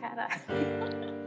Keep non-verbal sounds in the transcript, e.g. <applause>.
caralho. <laughs>